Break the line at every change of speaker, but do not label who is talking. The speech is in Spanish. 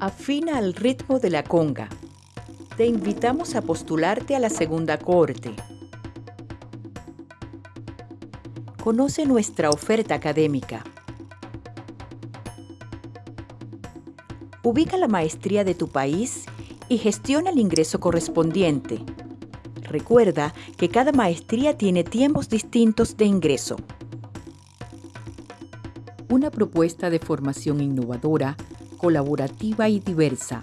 Afina al ritmo de la conga. Te invitamos a postularte a la segunda cohorte. Conoce nuestra oferta académica. Ubica la maestría de tu país y gestiona el ingreso correspondiente. Recuerda que cada maestría tiene tiempos distintos de ingreso. Una propuesta de formación innovadora, colaborativa y diversa